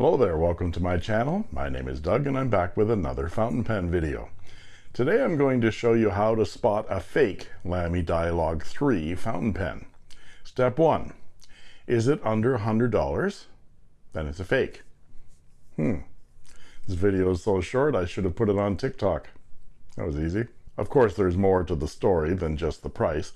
Hello there, welcome to my channel. My name is Doug and I'm back with another fountain pen video. Today I'm going to show you how to spot a fake Lamy Dialog 3 fountain pen. Step 1. Is it under $100? Then it's a fake. Hmm. This video is so short I should have put it on TikTok. That was easy. Of course there's more to the story than just the price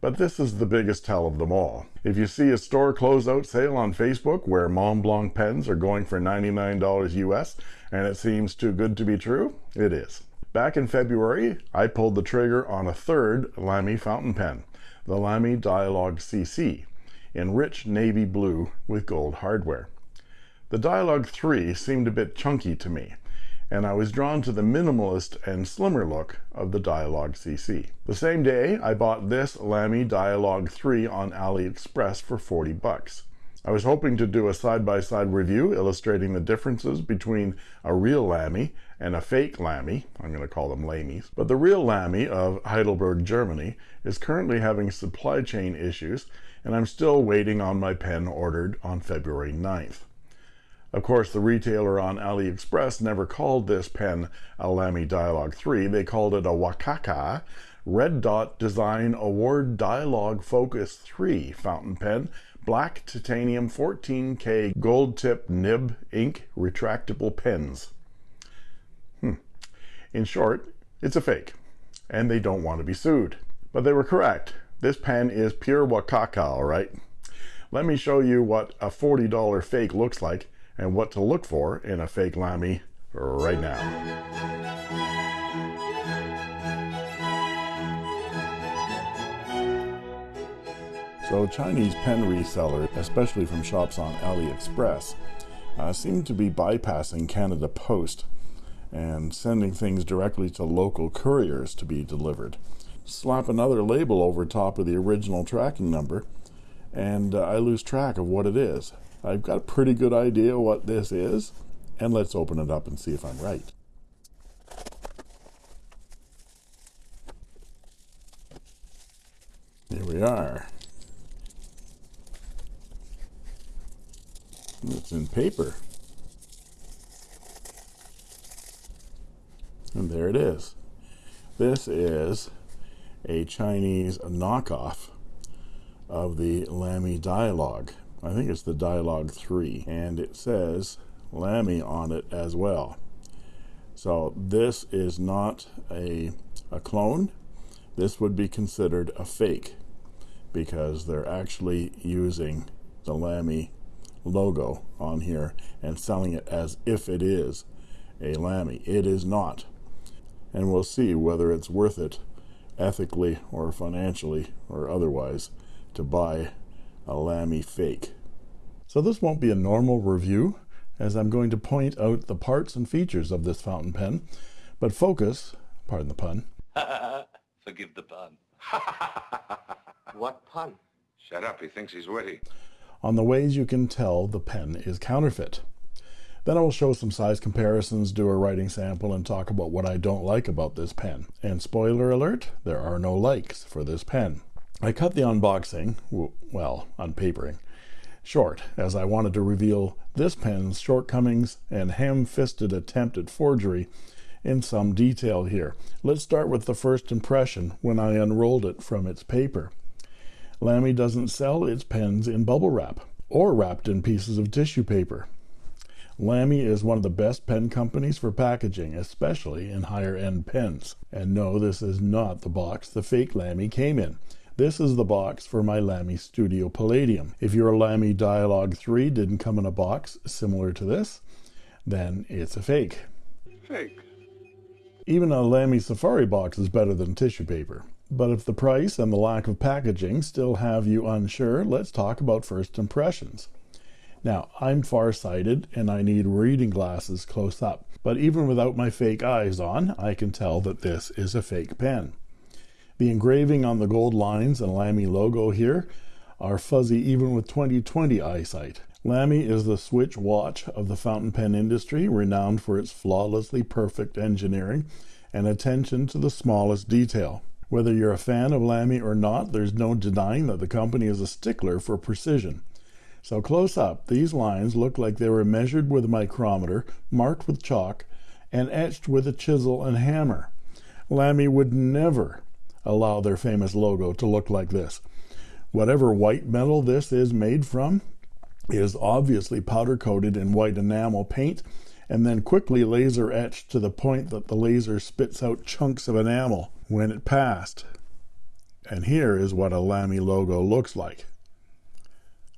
but this is the biggest tell of them all. If you see a store closeout sale on Facebook where Montblanc pens are going for $99 US and it seems too good to be true, it is. Back in February, I pulled the trigger on a third Lamy fountain pen, the Lamy Dialog CC, in rich navy blue with gold hardware. The Dialog 3 seemed a bit chunky to me, and I was drawn to the minimalist and slimmer look of the Dialog CC. The same day, I bought this Lamy Dialog 3 on AliExpress for 40 bucks. I was hoping to do a side-by-side -side review illustrating the differences between a real Lamy and a fake Lamy, I'm going to call them Lamys, but the real Lamy of Heidelberg, Germany is currently having supply chain issues and I'm still waiting on my pen ordered on February 9th. Of course, the retailer on AliExpress never called this pen a Lamy Dialog 3. They called it a Wakaka Red Dot Design Award Dialog Focus 3 fountain pen, black titanium 14K gold tip nib ink retractable pens. Hmm. In short, it's a fake, and they don't want to be sued. But they were correct. This pen is pure Wakaka, all right? Let me show you what a $40 fake looks like and what to look for in a fake Lamy right now. So Chinese pen resellers, especially from shops on AliExpress, uh, seem to be bypassing Canada Post and sending things directly to local couriers to be delivered. Slap another label over top of the original tracking number and uh, I lose track of what it is. I've got a pretty good idea what this is, and let's open it up and see if I'm right. Here we are. It's in paper. And there it is. This is a Chinese knockoff of the Lamy Dialog. I think it's the Dialog 3 and it says Lamy on it as well. So this is not a, a clone. This would be considered a fake because they're actually using the Lamy logo on here and selling it as if it is a Lamy it is not. And we'll see whether it's worth it ethically or financially or otherwise to buy a Lamy fake. So this won't be a normal review as I'm going to point out the parts and features of this fountain pen, but focus, pardon the pun. Forgive the pun. what pun? Shut up, he thinks he's witty. On the ways you can tell the pen is counterfeit. Then I will show some size comparisons, do a writing sample, and talk about what I don't like about this pen. And spoiler alert, there are no likes for this pen. I cut the unboxing, well, unpapering, short, as I wanted to reveal this pen's shortcomings and ham-fisted attempt at forgery in some detail here. Let's start with the first impression when I unrolled it from its paper. Lamy doesn't sell its pens in bubble wrap or wrapped in pieces of tissue paper. Lamy is one of the best pen companies for packaging, especially in higher end pens. And no, this is not the box the fake Lamy came in. This is the box for my Lamy Studio Palladium. If your Lamy Dialog 3 didn't come in a box similar to this, then it's a fake. Fake. Even a Lamy Safari box is better than tissue paper. But if the price and the lack of packaging still have you unsure, let's talk about first impressions. Now, I'm farsighted and I need reading glasses close up, but even without my fake eyes on, I can tell that this is a fake pen. The engraving on the gold lines and Lamy logo here are fuzzy even with 20/20 eyesight. Lamy is the Swiss watch of the fountain pen industry, renowned for its flawlessly perfect engineering and attention to the smallest detail. Whether you're a fan of Lamy or not, there's no denying that the company is a stickler for precision. So close up, these lines look like they were measured with a micrometer, marked with chalk, and etched with a chisel and hammer. Lamy would never allow their famous logo to look like this. Whatever white metal this is made from is obviously powder coated in white enamel paint and then quickly laser etched to the point that the laser spits out chunks of enamel when it passed. And here is what a Lamy logo looks like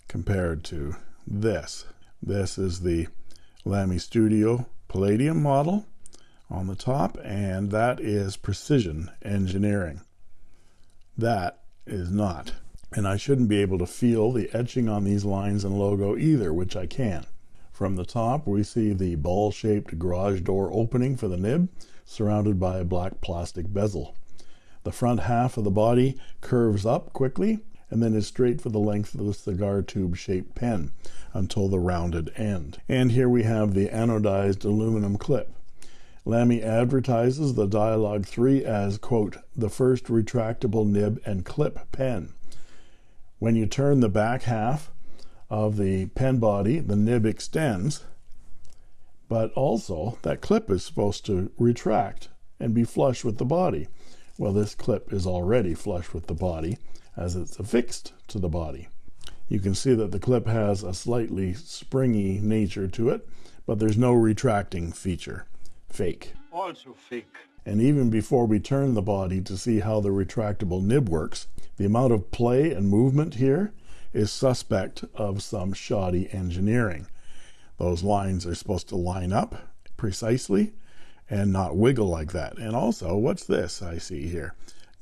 compared to this. This is the Lamy Studio Palladium model on the top, and that is precision engineering. That is not. And I shouldn't be able to feel the etching on these lines and logo either, which I can. From the top, we see the ball-shaped garage door opening for the nib, surrounded by a black plastic bezel. The front half of the body curves up quickly and then is straight for the length of the cigar tube shaped pen until the rounded end. And here we have the anodized aluminum clip. Lamy advertises the Dialog 3 as, quote, the first retractable nib and clip pen. When you turn the back half of the pen body, the nib extends, but also that clip is supposed to retract and be flush with the body. Well, this clip is already flush with the body as it's affixed to the body. You can see that the clip has a slightly springy nature to it, but there's no retracting feature. Fake. Also fake. And even before we turn the body to see how the retractable nib works, the amount of play and movement here is suspect of some shoddy engineering. Those lines are supposed to line up precisely and not wiggle like that. And also, what's this I see here?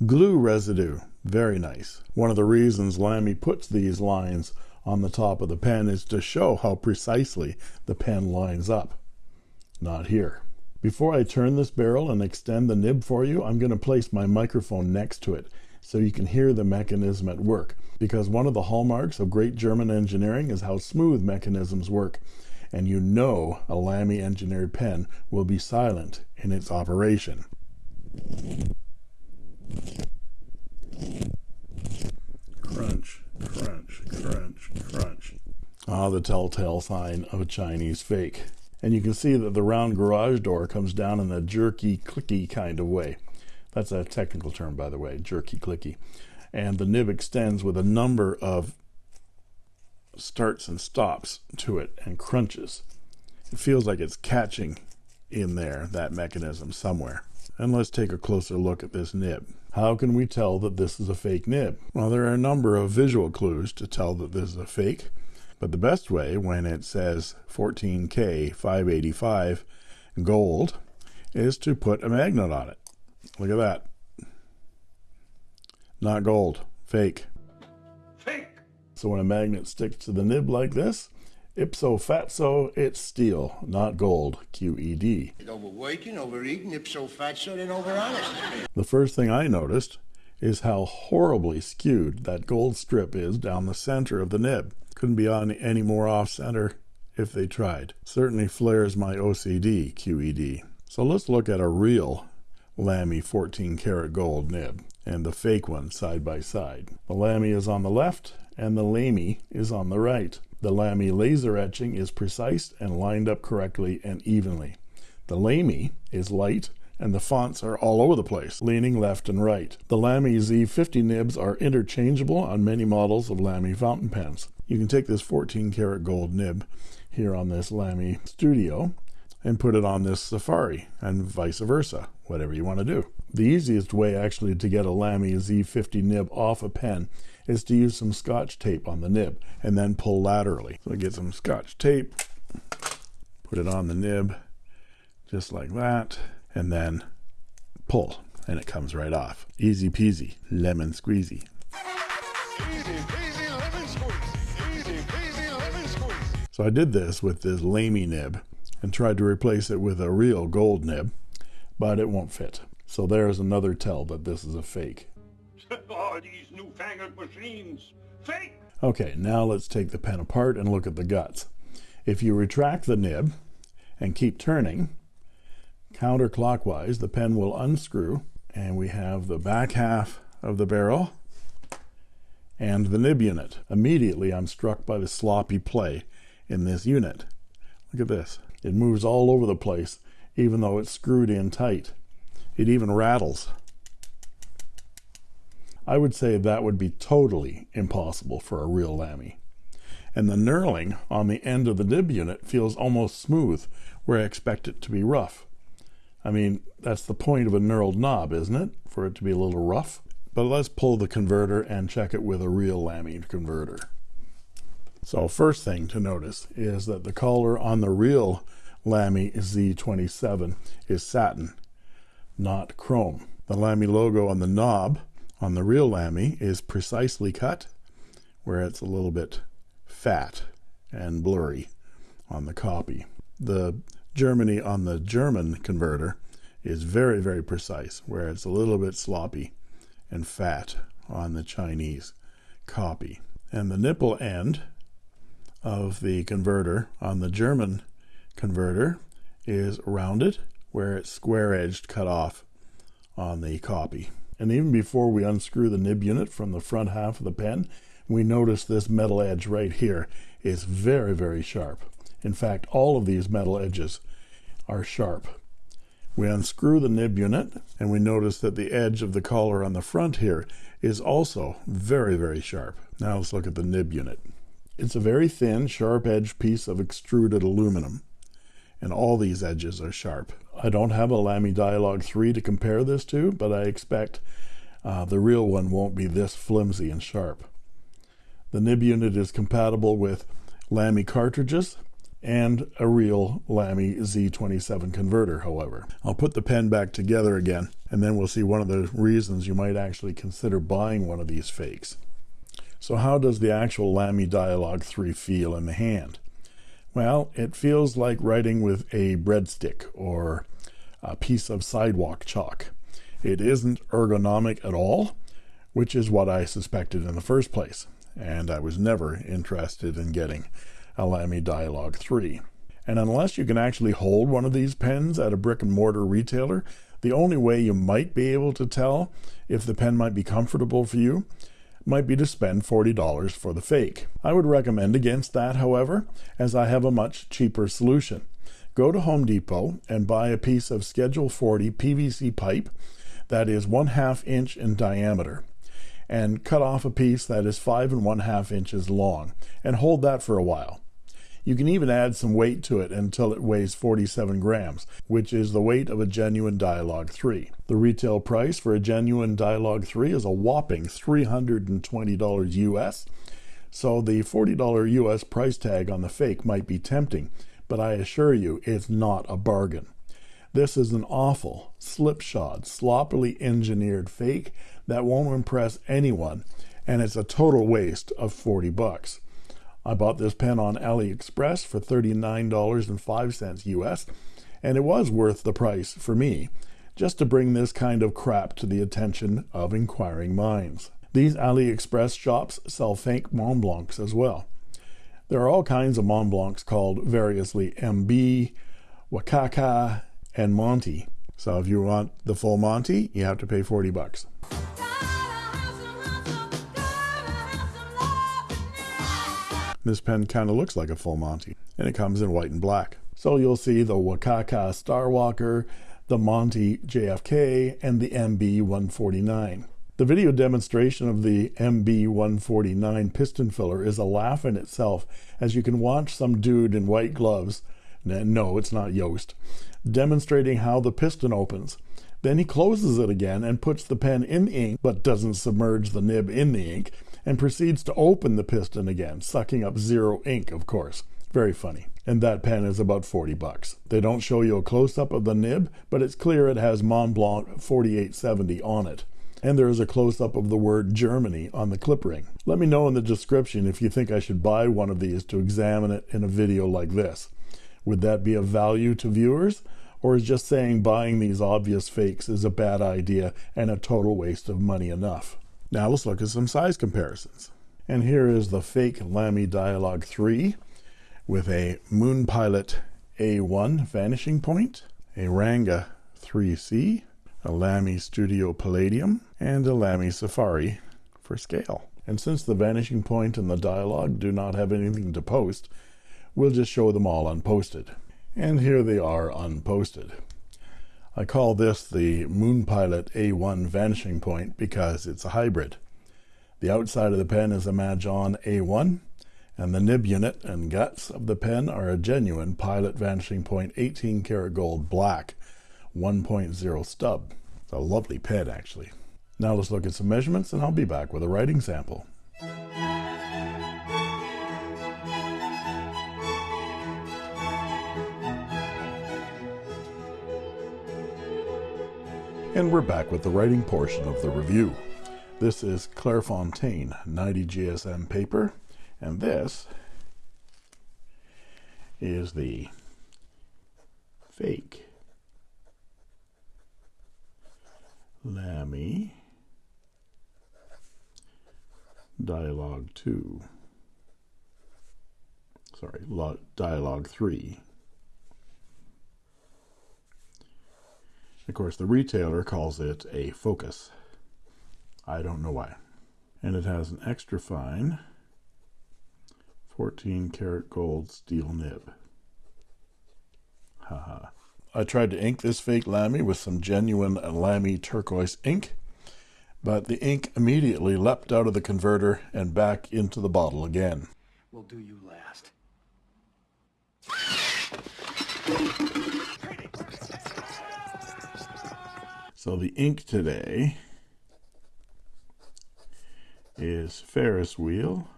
Glue residue. Very nice. One of the reasons Lamy puts these lines on the top of the pen is to show how precisely the pen lines up. Not here. Before I turn this barrel and extend the nib for you, I'm going to place my microphone next to it so you can hear the mechanism at work. Because one of the hallmarks of great German engineering is how smooth mechanisms work. And you know a Lamy engineered pen will be silent in its operation. Crunch, crunch, crunch, crunch. Ah, the telltale sign of a Chinese fake. And you can see that the round garage door comes down in a jerky, clicky kind of way. That's a technical term, by the way, jerky, clicky. And the nib extends with a number of starts and stops to it and crunches. It feels like it's catching in there, that mechanism somewhere. And let's take a closer look at this nib. How can we tell that this is a fake nib? Well, there are a number of visual clues to tell that this is a fake. But the best way when it says 14K 585 gold is to put a magnet on it. Look at that. Not gold, fake. Fake. So when a magnet sticks to the nib like this, ipso fatso, it's steel, not gold, QED. Overworking, overeating, ipso fatso, then overhonest. The first thing I noticed is how horribly skewed that gold strip is down the center of the nib. Couldn't be on any more off center if they tried. Certainly flares my OCD, QED. So let's look at a real Lamy 14 karat gold nib and the fake one side by side. The Lamy is on the left and the Lamy is on the right. The Lamy laser etching is precise and lined up correctly and evenly. The Lamy is light and the fonts are all over the place, leaning left and right. The Lamy Z50 nibs are interchangeable on many models of Lamy fountain pens. You can take this 14 karat gold nib here on this Lamy Studio and put it on this Safari and vice versa, whatever you want to do. The easiest way actually to get a Lamy Z50 nib off a pen is to use some scotch tape on the nib and then pull laterally. So get some scotch tape, put it on the nib just like that, and then pull and it comes right off. Easy peasy, lemon squeezy. Easy peasy lemon. Easy peasy lemon. So I did this with this Lamy nib and tried to replace it with a real gold nib, but it won't fit. So there's another tell that this is a fake. oh, these newfangled machines. Fake. Okay, now let's take the pen apart and look at the guts. If you retract the nib and keep turning counterclockwise, the pen will unscrew and we have the back half of the barrel and the nib unit. Immediately, I'm struck by the sloppy play in this unit. Look at this. It moves all over the place, even though it's screwed in tight. It even rattles. I would say that would be totally impossible for a real Lamy. And the knurling on the end of the nib unit feels almost smooth, where I expect it to be rough. I mean, that's the point of a knurled knob, isn't it? For it to be a little rough. But let's pull the converter and check it with a real Lamy converter. So first thing to notice is that the collar on the real Lamy Z27 is satin, not chrome. The Lamy logo on the knob on the real Lamy is precisely cut, where it's a little bit fat and blurry on the copy. The Germany on the German converter is very, very precise, where it's a little bit sloppy and fat on the Chinese copy. And the nipple end of the converter on the German converter is rounded, where it's square edged cut off on the copy. And even before we unscrew the nib unit from the front half of the pen, we notice this metal edge right here is very, very sharp. In fact, all of these metal edges are sharp. We unscrew the nib unit and we notice that the edge of the collar on the front here is also very, very sharp. Now let's look at the nib unit. It's a very thin, sharp edged piece of extruded aluminum and all these edges are sharp. I don't have a Lamy Dialog 3 to compare this to, but I expect uh, the real one won't be this flimsy and sharp. The nib unit is compatible with Lamy cartridges and a real Lamy Z27 converter, however. I'll put the pen back together again, and then we'll see one of the reasons you might actually consider buying one of these fakes. So how does the actual Lamy Dialog 3 feel in the hand? Well, it feels like writing with a breadstick or a piece of sidewalk chalk. It isn't ergonomic at all, which is what I suspected in the first place, and I was never interested in getting a Lamy Dialog 3. And unless you can actually hold one of these pens at a brick and mortar retailer, the only way you might be able to tell if the pen might be comfortable for you might be to spend $40 for the fake. I would recommend against that, however, as I have a much cheaper solution. Go to Home Depot and buy a piece of Schedule 40 PVC pipe that is one half inch in diameter and cut off a piece that is five and one half inches long and hold that for a while. You can even add some weight to it until it weighs 47 grams, which is the weight of a genuine Dialog 3. The retail price for a genuine Dialog 3 is a whopping $320 US, so the $40 US price tag on the fake might be tempting, but I assure you it's not a bargain. This is an awful, slipshod, sloppily engineered fake that won't impress anyone, and it's a total waste of 40 bucks. I bought this pen on AliExpress for $39.05 US, and it was worth the price for me, just to bring this kind of crap to the attention of inquiring minds. These AliExpress shops sell fake Montblancs as well. There are all kinds of Montblancs called variously MB, Wakaka, and Monty. So if you want the full Monty, you have to pay 40 bucks. This pen kind of looks like a full Monty, and it comes in white and black. So you'll see the Wakaka Starwalker, the Monty JFK, and the MB 149. The video demonstration of the MB 149 piston filler is a laugh in itself, as you can watch some dude in white gloves, no, it's not Yost, demonstrating how the piston opens. Then he closes it again and puts the pen in the ink, but doesn't submerge the nib in the ink, and proceeds to open the piston again, sucking up zero ink, of course. Very funny. And that pen is about 40 bucks. They don't show you a close-up of the nib, but it's clear it has Montblanc 4870 on it. And there is a close-up of the word Germany on the clip ring. Let me know in the description if you think I should buy one of these to examine it in a video like this. Would that be of value to viewers? Or is just saying buying these obvious fakes is a bad idea and a total waste of money enough? Now let's look at some size comparisons. And here is the fake Lamy Dialog 3 with a Moon Pilot A1 vanishing point, a Ranga 3C, a Lamy Studio Palladium, and a Lamy Safari for scale. And since the vanishing point and the Dialog do not have anything to post, we'll just show them all unposted. And here they are unposted. I call this the Moon Pilot A1 vanishing point because it's a hybrid. The outside of the pen is a Majohn A1, and the nib unit and guts of the pen are a genuine Pilot Vanishing Point 18 karat gold black 1.0 stub. It's a lovely pen, actually. Now let's look at some measurements, and I'll be back with a writing sample. And we're back with the writing portion of the review. This is Clairefontaine 90 GSM paper, and this is the fake Lamy Dialog 2. Sorry, Dialog 3. Of course, the retailer calls it a focus. I don't know why. And it has an extra fine 14 karat gold steel nib. Haha. I tried to ink this fake Lamy with some genuine Lamy turquoise ink, but the ink immediately leapt out of the converter and back into the bottle again. We'll do you last. So the ink today is Ferris wheel,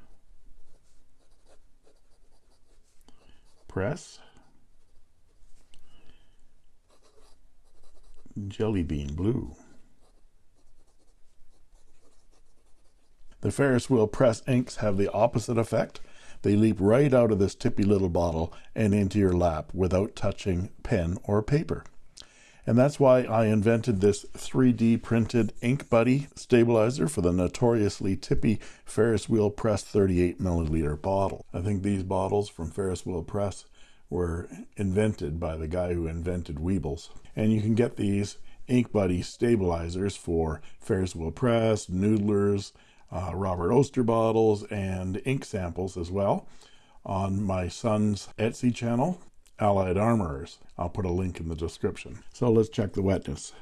press, jelly bean blue. The Ferris Wheel Press inks have the opposite effect. They leap right out of this tippy little bottle and into your lap without touching pen or paper. And that's why I invented this 3D printed Ink Buddy stabilizer for the notoriously tippy Ferris Wheel Press 38 milliliter bottle. I think these bottles from Ferris Wheel Press were invented by the guy who invented Weebles. And you can get these Ink Buddy stabilizers for Ferris Wheel Press, Noodler's, uh, Robert Oster bottles, and ink samples as well on my son's Etsy channel. Allied Armorers. I'll put a link in the description. So let's check the wetness.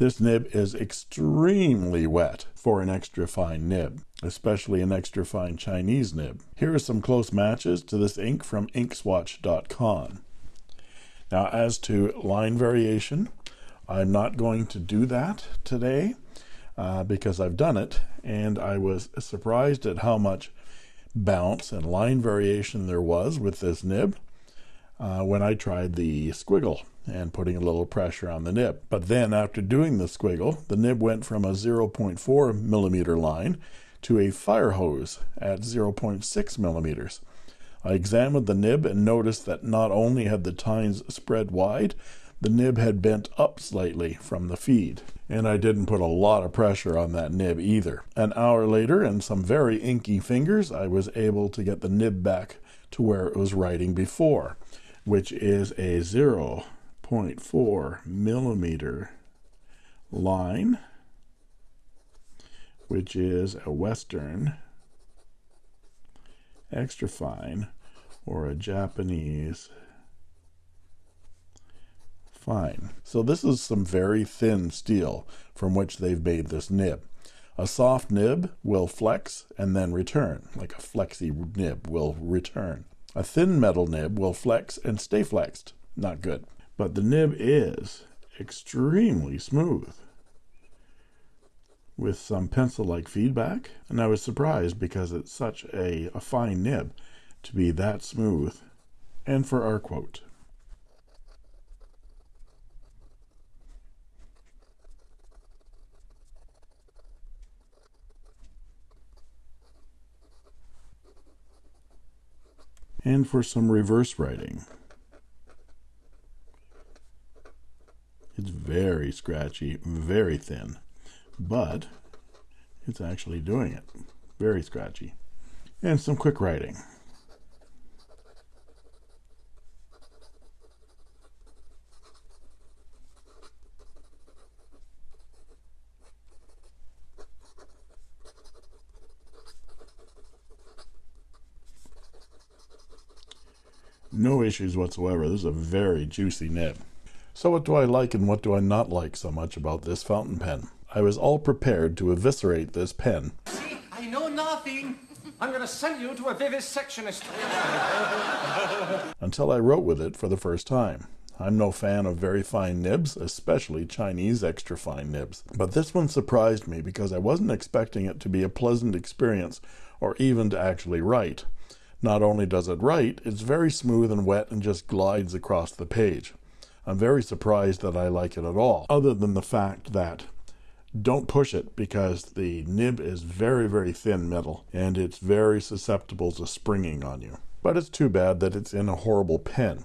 This nib is extremely wet for an extra fine nib, especially an extra fine Chinese nib. Here are some close matches to this ink from inkswatch.com. Now as to line variation, I'm not going to do that today uh, because I've done it and I was surprised at how much bounce and line variation there was with this nib uh, when I tried the squiggle and putting a little pressure on the nib. But then after doing the squiggle, the nib went from a 0.4 millimeter line to a fire hose at 0.6 millimeters. I examined the nib and noticed that not only had the tines spread wide, the nib had bent up slightly from the feed, and I didn't put a lot of pressure on that nib either. An hour later, and some very inky fingers, I was able to get the nib back to where it was writing before, which is a 0.4 millimeter line, which is a Western extra fine or a Japanese fine. So this is some very thin steel from which they've made this nib. A soft nib will flex and then return, like a flexy nib will return. A thin metal nib will flex and stay flexed. Not good. But the nib is extremely smooth with some pencil-like feedback. And I was surprised because it's such a, a fine nib to be that smooth. And for our quote, and for some reverse writing. It's very scratchy, very thin, but it's actually doing it. Very scratchy. And some quick writing. no issues whatsoever. This is a very juicy nib. So what do I like and what do I not like so much about this fountain pen? I was all prepared to eviscerate this pen See, I know nothing. I'm gonna send you to a vivisectionist. until I wrote with it for the first time. I'm no fan of very fine nibs, especially Chinese extra fine nibs. But this one surprised me because I wasn't expecting it to be a pleasant experience or even to actually write. Not only does it write, it's very smooth and wet and just glides across the page. I'm very surprised that I like it at all, other than the fact that don't push it because the nib is very, very thin metal and it's very susceptible to springing on you. But it's too bad that it's in a horrible pen.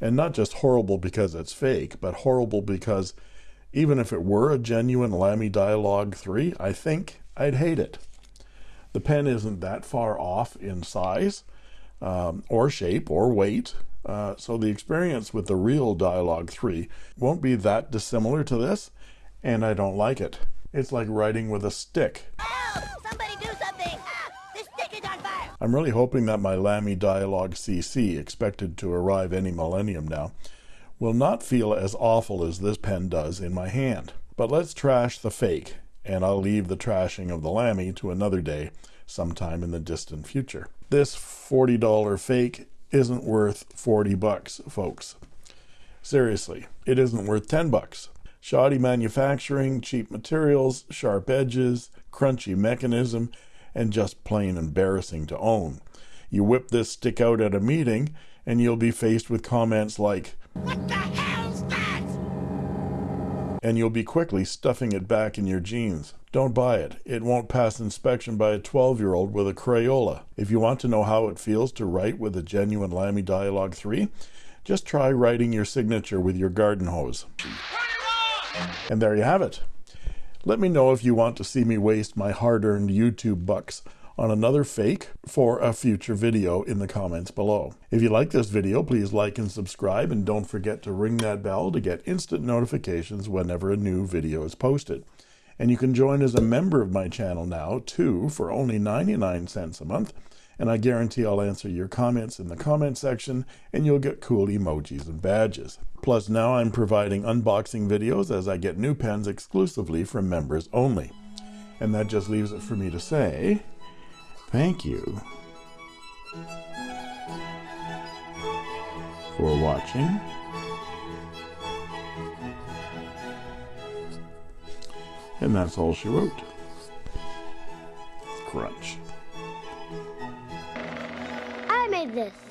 And not just horrible because it's fake, but horrible because even if it were a genuine Lamy Dialog 3, I think I'd hate it. The pen isn't that far off in size, um, or shape, or weight, uh, so the experience with the real Dialog 3 won't be that dissimilar to this, and I don't like it. It's like writing with a stick. Help! Somebody do something! Ah, the stick is on fire! I'm really hoping that my Lamy Dialog CC, expected to arrive any millennium now, will not feel as awful as this pen does in my hand. But let's trash the fake, and I'll leave the trashing of the Lamy to another day, sometime in the distant future. This $40 fake isn't worth 40 bucks, folks. Seriously, it isn't worth 10 bucks. Shoddy manufacturing, cheap materials, sharp edges, crunchy mechanism, and just plain embarrassing to own. You whip this stick out at a meeting, and you'll be faced with comments like, What the? And you'll be quickly stuffing it back in your jeans. Don't buy it. It won't pass inspection by a 12 year old with a Crayola. If you want to know how it feels to write with a genuine Lamy Dialog 3, just try writing your signature with your garden hose. And there you have it. Let me know if you want to see me waste my hard earned YouTube bucks on another fake for a future video in the comments below. If you like this video, please like and subscribe, and don't forget to ring that bell to get instant notifications whenever a new video is posted. And you can join as a member of my channel now, too, for only 99 cents a month, and I guarantee I'll answer your comments in the comment section, and you'll get cool emojis and badges. Plus, now I'm providing unboxing videos as I get new pens exclusively from members only. And that just leaves it for me to say, Thank you for watching. And that's all she wrote. Crunch. I made this.